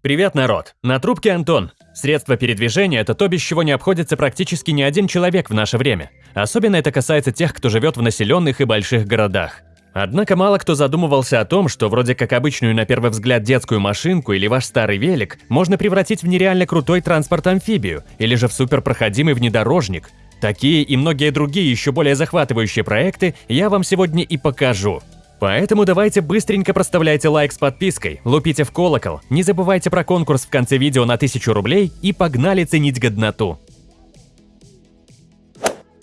Привет, народ! На трубке Антон. Средство передвижения – это то, без чего не обходится практически ни один человек в наше время. Особенно это касается тех, кто живет в населенных и больших городах. Однако мало кто задумывался о том, что вроде как обычную на первый взгляд детскую машинку или ваш старый велик можно превратить в нереально крутой транспорт-амфибию или же в суперпроходимый внедорожник. Такие и многие другие еще более захватывающие проекты я вам сегодня и покажу. Поэтому давайте быстренько проставляйте лайк с подпиской, лупите в колокол, не забывайте про конкурс в конце видео на 1000 рублей и погнали ценить годноту.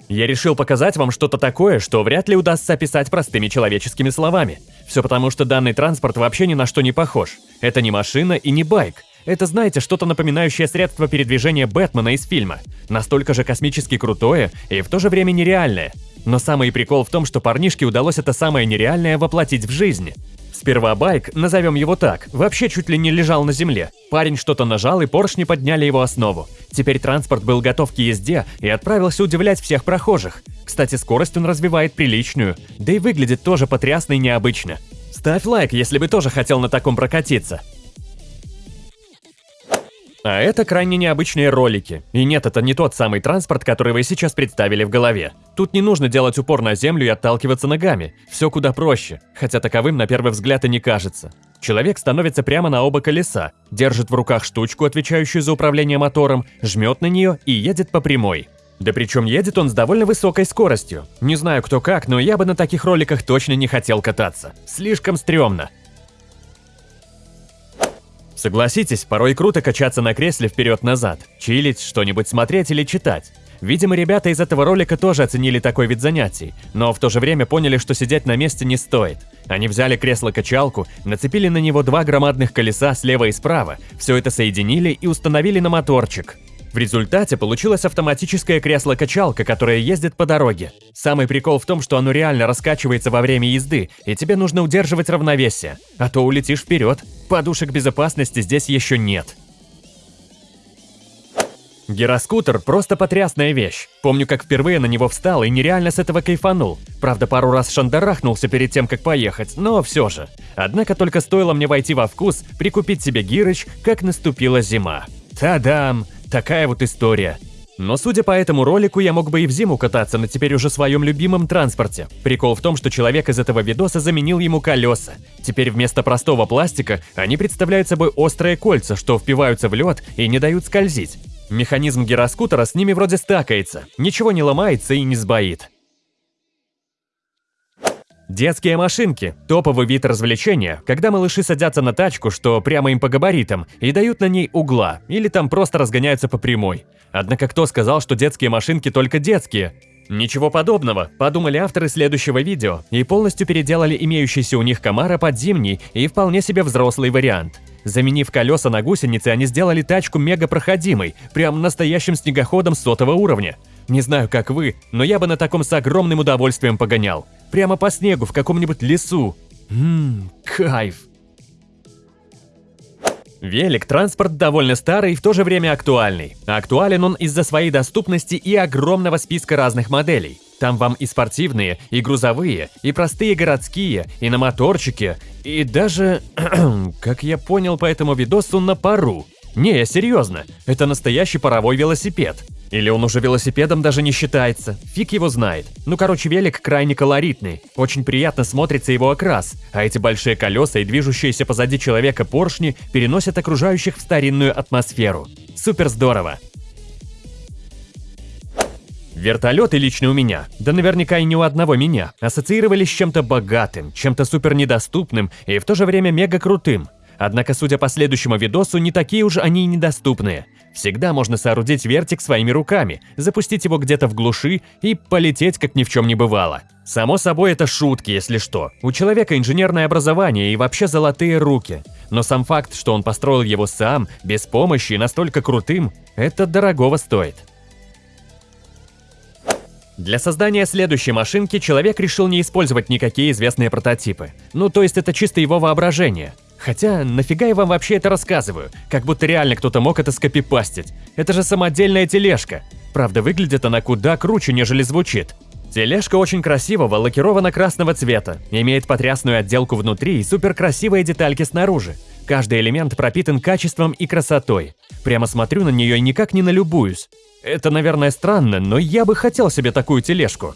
Я решил показать вам что-то такое, что вряд ли удастся описать простыми человеческими словами. Все потому, что данный транспорт вообще ни на что не похож. Это не машина и не байк. Это, знаете, что-то напоминающее средство передвижения Бэтмена из фильма. Настолько же космически крутое и в то же время нереальное. Но самый прикол в том, что парнишке удалось это самое нереальное воплотить в жизнь. Сперва байк, назовем его так, вообще чуть ли не лежал на земле. Парень что-то нажал, и поршни подняли его основу. Теперь транспорт был готов к езде и отправился удивлять всех прохожих. Кстати, скорость он развивает приличную, да и выглядит тоже потрясно и необычно. Ставь лайк, если бы тоже хотел на таком прокатиться. А это крайне необычные ролики. И нет, это не тот самый транспорт, который вы сейчас представили в голове. Тут не нужно делать упор на землю и отталкиваться ногами. Все куда проще, хотя таковым на первый взгляд и не кажется. Человек становится прямо на оба колеса, держит в руках штучку, отвечающую за управление мотором, жмет на нее и едет по прямой. Да причем едет он с довольно высокой скоростью. Не знаю кто как, но я бы на таких роликах точно не хотел кататься. Слишком стрёмно. Согласитесь, порой круто качаться на кресле вперед-назад, чилить, что-нибудь смотреть или читать. Видимо, ребята из этого ролика тоже оценили такой вид занятий, но в то же время поняли, что сидеть на месте не стоит. Они взяли кресло-качалку, нацепили на него два громадных колеса слева и справа, все это соединили и установили на моторчик. В результате получилась автоматическая кресло-качалка, которая ездит по дороге. Самый прикол в том, что оно реально раскачивается во время езды, и тебе нужно удерживать равновесие, а то улетишь вперед. Подушек безопасности здесь еще нет. Гироскутер – просто потрясная вещь. Помню, как впервые на него встал и нереально с этого кайфанул. Правда, пару раз шандарахнулся перед тем, как поехать, но все же. Однако только стоило мне войти во вкус, прикупить себе гирыч, как наступила зима. Та-дам! Такая вот история. Но судя по этому ролику, я мог бы и в зиму кататься на теперь уже своем любимом транспорте. Прикол в том, что человек из этого видоса заменил ему колеса. Теперь вместо простого пластика они представляют собой острые кольца, что впиваются в лед и не дают скользить. Механизм гироскутера с ними вроде стакается, ничего не ломается и не сбоит. Детские машинки – топовый вид развлечения, когда малыши садятся на тачку, что прямо им по габаритам, и дают на ней угла, или там просто разгоняются по прямой. Однако кто сказал, что детские машинки только детские? Ничего подобного, подумали авторы следующего видео и полностью переделали имеющийся у них Камара под зимний и вполне себе взрослый вариант. Заменив колеса на гусеницы, они сделали тачку мега проходимой, прям настоящим снегоходом сотого уровня. Не знаю, как вы, но я бы на таком с огромным удовольствием погонял. Прямо по снегу в каком-нибудь лесу. Ммм, кайф. Велик – транспорт довольно старый и в то же время актуальный. Актуален он из-за своей доступности и огромного списка разных моделей. Там вам и спортивные, и грузовые, и простые городские, и на моторчике, и даже, как я понял по этому видосу, на пару. Не, я серьезно, это настоящий паровой велосипед. Или он уже велосипедом даже не считается, фиг его знает. Ну короче, велик крайне колоритный, очень приятно смотрится его окрас, а эти большие колеса и движущиеся позади человека поршни переносят окружающих в старинную атмосферу. Супер здорово! Вертолеты лично у меня, да наверняка и не у одного меня, ассоциировались с чем-то богатым, чем-то супер недоступным и в то же время мега крутым. Однако, судя по следующему видосу, не такие уж они и недоступные. Всегда можно соорудить вертик своими руками, запустить его где-то в глуши и полететь, как ни в чем не бывало. Само собой, это шутки, если что. У человека инженерное образование и вообще золотые руки. Но сам факт, что он построил его сам, без помощи и настолько крутым, это дорогого стоит. Для создания следующей машинки человек решил не использовать никакие известные прототипы. Ну, то есть это чисто его воображение – Хотя, нафига я вам вообще это рассказываю? Как будто реально кто-то мог это скопипастить. Это же самодельная тележка. Правда, выглядит она куда круче, нежели звучит. Тележка очень красивого, лакирована красного цвета, имеет потрясную отделку внутри и супер красивые детальки снаружи. Каждый элемент пропитан качеством и красотой. Прямо смотрю на нее и никак не налюбуюсь. Это, наверное, странно, но я бы хотел себе такую тележку.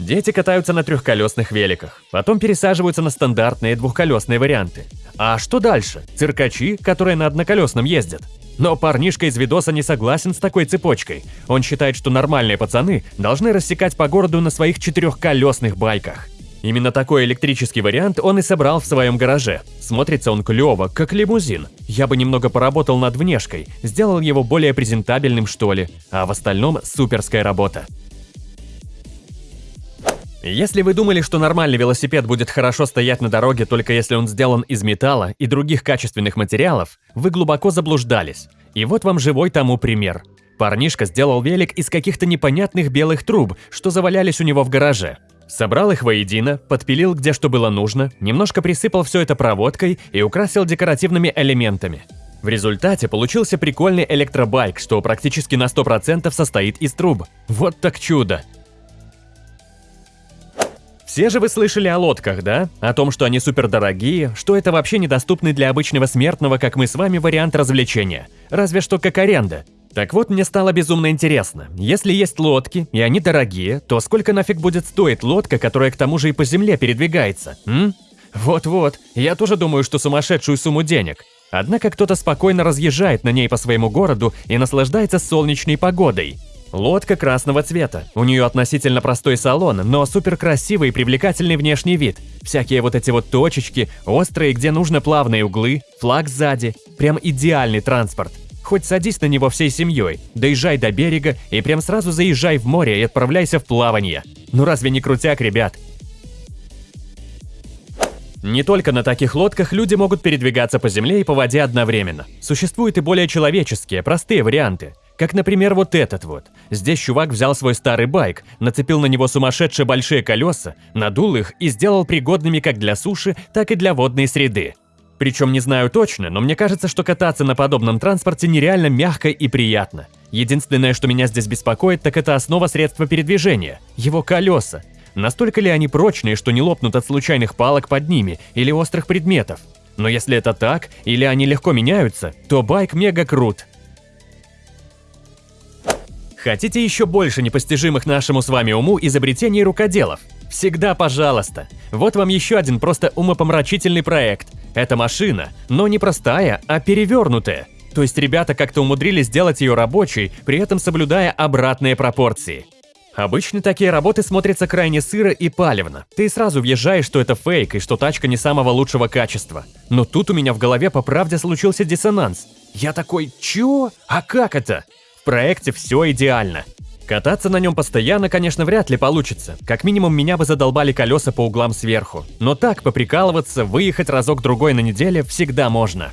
Дети катаются на трехколесных великах, потом пересаживаются на стандартные двухколесные варианты. А что дальше? Циркачи, которые на одноколесном ездят. Но парнишка из видоса не согласен с такой цепочкой. Он считает, что нормальные пацаны должны рассекать по городу на своих четырехколесных байках. Именно такой электрический вариант он и собрал в своем гараже. Смотрится он клево, как лимузин. Я бы немного поработал над внешкой, сделал его более презентабельным что ли, а в остальном суперская работа. Если вы думали, что нормальный велосипед будет хорошо стоять на дороге только если он сделан из металла и других качественных материалов, вы глубоко заблуждались. И вот вам живой тому пример. Парнишка сделал велик из каких-то непонятных белых труб, что завалялись у него в гараже. Собрал их воедино, подпилил где что было нужно, немножко присыпал все это проводкой и украсил декоративными элементами. В результате получился прикольный электробайк, что практически на 100% состоит из труб. Вот так чудо! Все же вы слышали о лодках, да? О том, что они супердорогие, что это вообще недоступный для обычного смертного, как мы с вами, вариант развлечения. Разве что как аренда. Так вот, мне стало безумно интересно. Если есть лодки, и они дорогие, то сколько нафиг будет стоить лодка, которая к тому же и по земле передвигается? Вот-вот, я тоже думаю, что сумасшедшую сумму денег. Однако кто-то спокойно разъезжает на ней по своему городу и наслаждается солнечной погодой. Лодка красного цвета. У нее относительно простой салон, но супер красивый и привлекательный внешний вид. Всякие вот эти вот точечки, острые, где нужно плавные углы, флаг сзади. Прям идеальный транспорт. Хоть садись на него всей семьей, доезжай до берега и прям сразу заезжай в море и отправляйся в плавание. Ну разве не крутяк, ребят? Не только на таких лодках люди могут передвигаться по земле и по воде одновременно. Существуют и более человеческие, простые варианты. Как, например, вот этот вот. Здесь чувак взял свой старый байк, нацепил на него сумасшедшие большие колеса, надул их и сделал пригодными как для суши, так и для водной среды. Причем не знаю точно, но мне кажется, что кататься на подобном транспорте нереально мягко и приятно. Единственное, что меня здесь беспокоит, так это основа средства передвижения – его колеса. Настолько ли они прочные, что не лопнут от случайных палок под ними или острых предметов? Но если это так, или они легко меняются, то байк мега крут. Хотите еще больше непостижимых нашему с вами уму изобретений рукоделов? Всегда пожалуйста. Вот вам еще один просто умопомрачительный проект. Это машина, но не простая, а перевернутая. То есть ребята как-то умудрились сделать ее рабочей, при этом соблюдая обратные пропорции. Обычно такие работы смотрятся крайне сыро и палевно. Ты сразу въезжаешь, что это фейк и что тачка не самого лучшего качества. Но тут у меня в голове по правде случился диссонанс. Я такой, чё? А как это? В проекте все идеально. Кататься на нем постоянно, конечно, вряд ли получится. Как минимум, меня бы задолбали колеса по углам сверху. Но так, поприкалываться, выехать разок-другой на неделе всегда можно.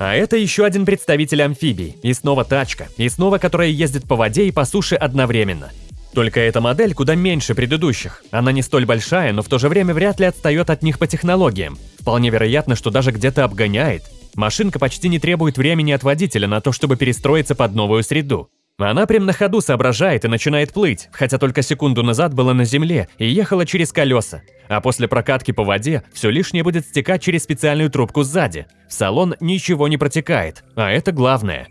А это еще один представитель амфибий. И снова тачка. И снова которая ездит по воде и по суше одновременно. Только эта модель куда меньше предыдущих. Она не столь большая, но в то же время вряд ли отстает от них по технологиям. Вполне вероятно, что даже где-то обгоняет. Машинка почти не требует времени от водителя на то, чтобы перестроиться под новую среду. Она прям на ходу соображает и начинает плыть, хотя только секунду назад была на земле и ехала через колеса. А после прокатки по воде все лишнее будет стекать через специальную трубку сзади. В салон ничего не протекает, а это главное.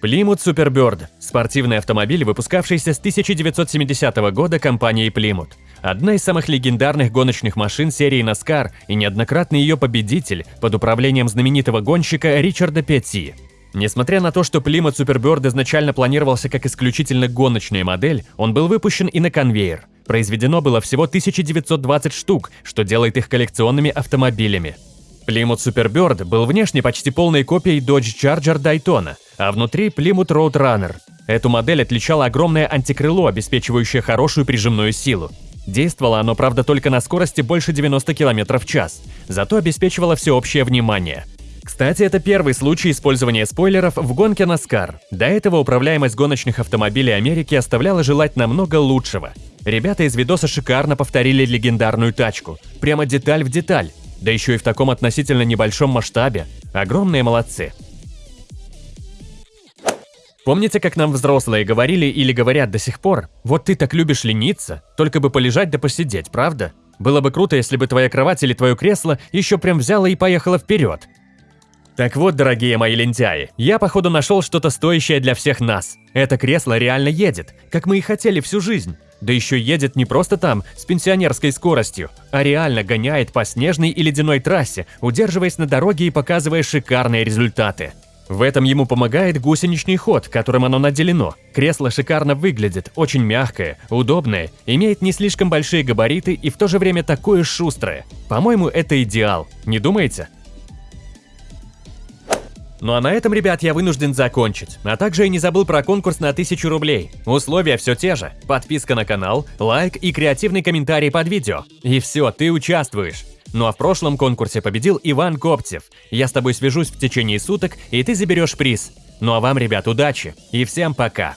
Plymouth Superbird – спортивный автомобиль, выпускавшийся с 1970 года компанией Plymouth. Одна из самых легендарных гоночных машин серии NASCAR и неоднократный ее победитель под управлением знаменитого гонщика Ричарда Петти. Несмотря на то, что Plymouth Superbird изначально планировался как исключительно гоночная модель, он был выпущен и на конвейер. Произведено было всего 1920 штук, что делает их коллекционными автомобилями. Plymouth Superbird был внешне почти полной копией Dodge Charger Daytona, а внутри Plymouth Roadrunner. Эту модель отличало огромное антикрыло, обеспечивающее хорошую прижимную силу. Действовало оно, правда, только на скорости больше 90 км в час, зато обеспечивало всеобщее внимание. Кстати, это первый случай использования спойлеров в гонке NASCAR. До этого управляемость гоночных автомобилей Америки оставляла желать намного лучшего. Ребята из видоса шикарно повторили легендарную тачку. Прямо деталь в деталь. Да еще и в таком относительно небольшом масштабе. Огромные молодцы. Помните, как нам взрослые говорили или говорят до сих пор? Вот ты так любишь лениться, только бы полежать да посидеть, правда? Было бы круто, если бы твоя кровать или твое кресло еще прям взяло и поехало вперед. Так вот, дорогие мои лентяи, я походу нашел что-то стоящее для всех нас. Это кресло реально едет, как мы и хотели всю жизнь. Да еще едет не просто там, с пенсионерской скоростью, а реально гоняет по снежной и ледяной трассе, удерживаясь на дороге и показывая шикарные результаты. В этом ему помогает гусеничный ход, которым оно наделено. Кресло шикарно выглядит, очень мягкое, удобное, имеет не слишком большие габариты и в то же время такое шустрое. По-моему, это идеал, не думаете? Ну а на этом, ребят, я вынужден закончить. А также я не забыл про конкурс на 1000 рублей. Условия все те же. Подписка на канал, лайк и креативный комментарий под видео. И все, ты участвуешь. Ну а в прошлом конкурсе победил Иван Коптев. Я с тобой свяжусь в течение суток, и ты заберешь приз. Ну а вам, ребят, удачи и всем пока!